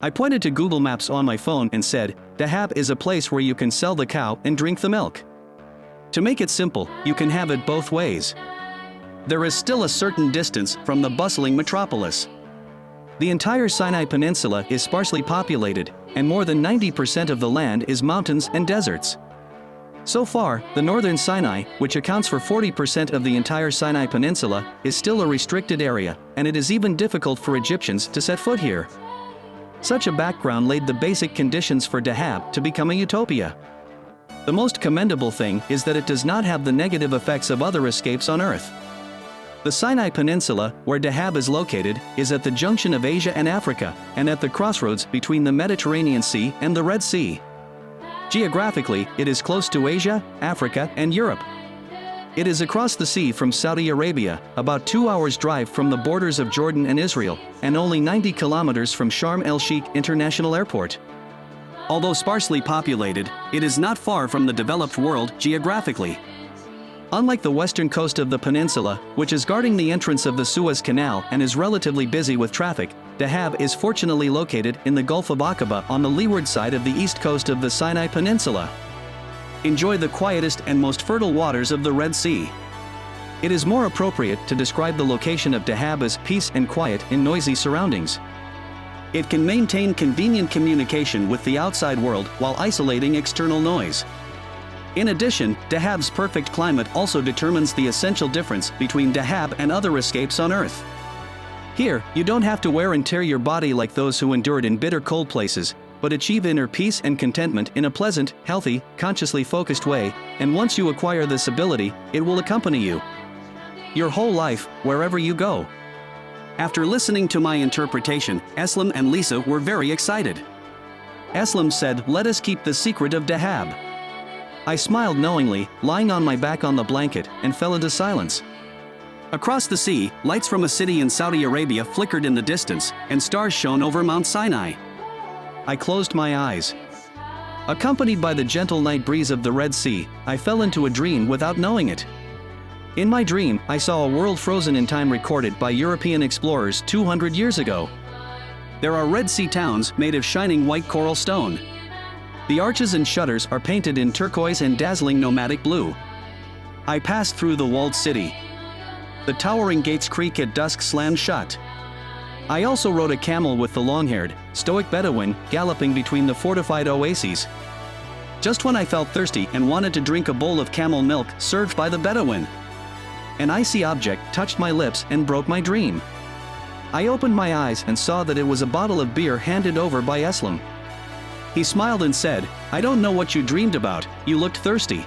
I pointed to Google Maps on my phone and said, the Dahab is a place where you can sell the cow and drink the milk. To make it simple, you can have it both ways. There is still a certain distance from the bustling metropolis. The entire Sinai Peninsula is sparsely populated, and more than 90% of the land is mountains and deserts. So far, the northern Sinai, which accounts for 40% of the entire Sinai Peninsula, is still a restricted area, and it is even difficult for Egyptians to set foot here. Such a background laid the basic conditions for Dahab to become a utopia. The most commendable thing is that it does not have the negative effects of other escapes on Earth. The Sinai Peninsula, where Dahab is located, is at the junction of Asia and Africa, and at the crossroads between the Mediterranean Sea and the Red Sea. Geographically, it is close to Asia, Africa, and Europe. It is across the sea from Saudi Arabia, about two hours drive from the borders of Jordan and Israel, and only 90 kilometers from Sharm el-Sheikh International Airport. Although sparsely populated, it is not far from the developed world geographically. Unlike the western coast of the peninsula, which is guarding the entrance of the Suez Canal and is relatively busy with traffic, Dahab is fortunately located in the Gulf of Aqaba on the leeward side of the east coast of the Sinai Peninsula. Enjoy the quietest and most fertile waters of the Red Sea. It is more appropriate to describe the location of Dahab as peace and quiet in noisy surroundings. It can maintain convenient communication with the outside world while isolating external noise. In addition, Dahab's perfect climate also determines the essential difference between Dahab and other escapes on Earth. Here, you don't have to wear and tear your body like those who endured in bitter cold places, but achieve inner peace and contentment in a pleasant, healthy, consciously focused way, and once you acquire this ability, it will accompany you. Your whole life, wherever you go. After listening to my interpretation, Eslam and Lisa were very excited. Eslam said, let us keep the secret of Dahab. I smiled knowingly, lying on my back on the blanket, and fell into silence. Across the sea, lights from a city in Saudi Arabia flickered in the distance, and stars shone over Mount Sinai. I closed my eyes. Accompanied by the gentle night breeze of the Red Sea, I fell into a dream without knowing it. In my dream, I saw a world frozen in time recorded by European explorers 200 years ago. There are Red Sea towns made of shining white coral stone. The arches and shutters are painted in turquoise and dazzling nomadic blue. I passed through the walled city, the towering gates creak at dusk slammed shut. I also rode a camel with the long-haired, stoic Bedouin galloping between the fortified oases. Just when I felt thirsty and wanted to drink a bowl of camel milk served by the Bedouin. An icy object touched my lips and broke my dream. I opened my eyes and saw that it was a bottle of beer handed over by Eslam. He smiled and said, I don't know what you dreamed about, you looked thirsty.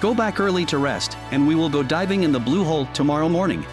Go back early to rest, and we will go diving in the blue hole tomorrow morning.